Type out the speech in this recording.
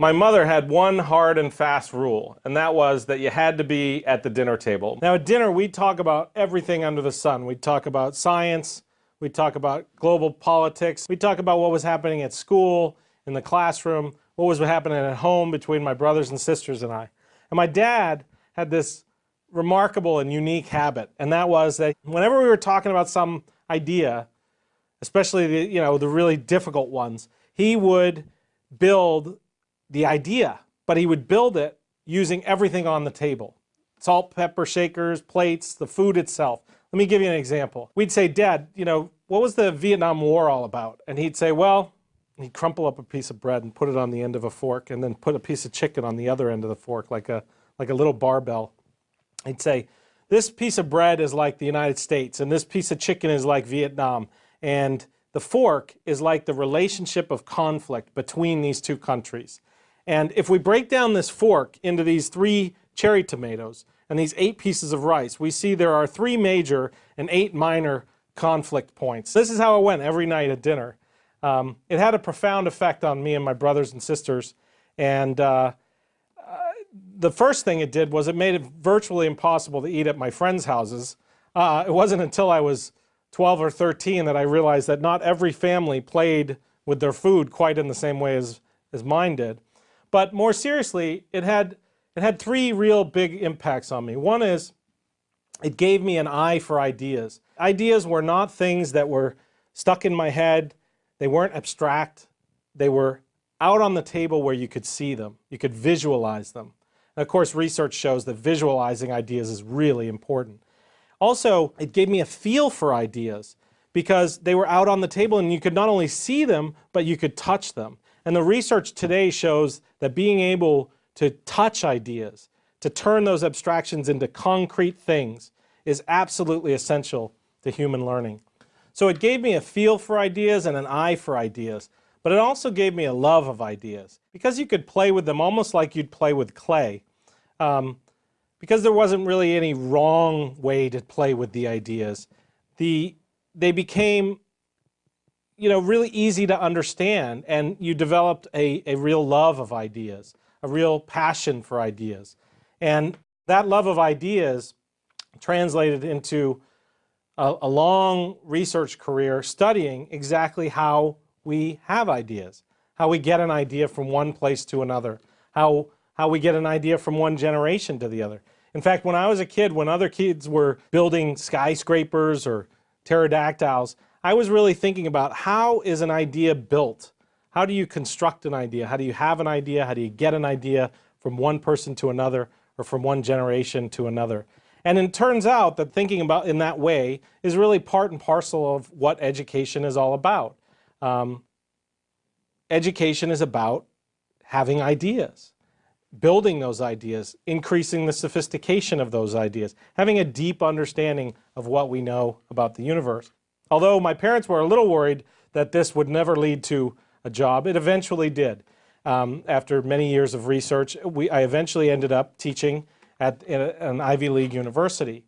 My mother had one hard and fast rule, and that was that you had to be at the dinner table. Now, at dinner, we'd talk about everything under the sun. We'd talk about science, we'd talk about global politics, we'd talk about what was happening at school, in the classroom, what was happening at home between my brothers and sisters and I. And my dad had this remarkable and unique habit, and that was that whenever we were talking about some idea, especially the, you know, the really difficult ones, he would build the idea, but he would build it using everything on the table. Salt, pepper, shakers, plates, the food itself. Let me give you an example. We'd say, Dad, you know, what was the Vietnam War all about? And he'd say, well, he'd crumple up a piece of bread and put it on the end of a fork and then put a piece of chicken on the other end of the fork like a, like a little barbell. He'd say, this piece of bread is like the United States and this piece of chicken is like Vietnam. And the fork is like the relationship of conflict between these two countries. And if we break down this fork into these three cherry tomatoes and these eight pieces of rice, we see there are three major and eight minor conflict points. This is how it went every night at dinner. Um, it had a profound effect on me and my brothers and sisters. And uh, uh, the first thing it did was it made it virtually impossible to eat at my friends' houses. Uh, it wasn't until I was 12 or 13 that I realized that not every family played with their food quite in the same way as, as mine did. But more seriously, it had, it had three real big impacts on me. One is it gave me an eye for ideas. Ideas were not things that were stuck in my head. They weren't abstract. They were out on the table where you could see them. You could visualize them. And of course, research shows that visualizing ideas is really important. Also, it gave me a feel for ideas because they were out on the table and you could not only see them, but you could touch them. And the research today shows that being able to touch ideas, to turn those abstractions into concrete things, is absolutely essential to human learning. So it gave me a feel for ideas and an eye for ideas, but it also gave me a love of ideas. Because you could play with them almost like you'd play with clay, um, because there wasn't really any wrong way to play with the ideas, the, they became you know, really easy to understand and you developed a, a real love of ideas, a real passion for ideas. And that love of ideas translated into a, a long research career studying exactly how we have ideas, how we get an idea from one place to another, how, how we get an idea from one generation to the other. In fact, when I was a kid, when other kids were building skyscrapers or pterodactyls, I was really thinking about how is an idea built? How do you construct an idea? How do you have an idea? How do you get an idea from one person to another or from one generation to another? And it turns out that thinking about in that way is really part and parcel of what education is all about. Um, education is about having ideas, building those ideas, increasing the sophistication of those ideas, having a deep understanding of what we know about the universe. Although my parents were a little worried that this would never lead to a job, it eventually did. Um, after many years of research, we, I eventually ended up teaching at an Ivy League university.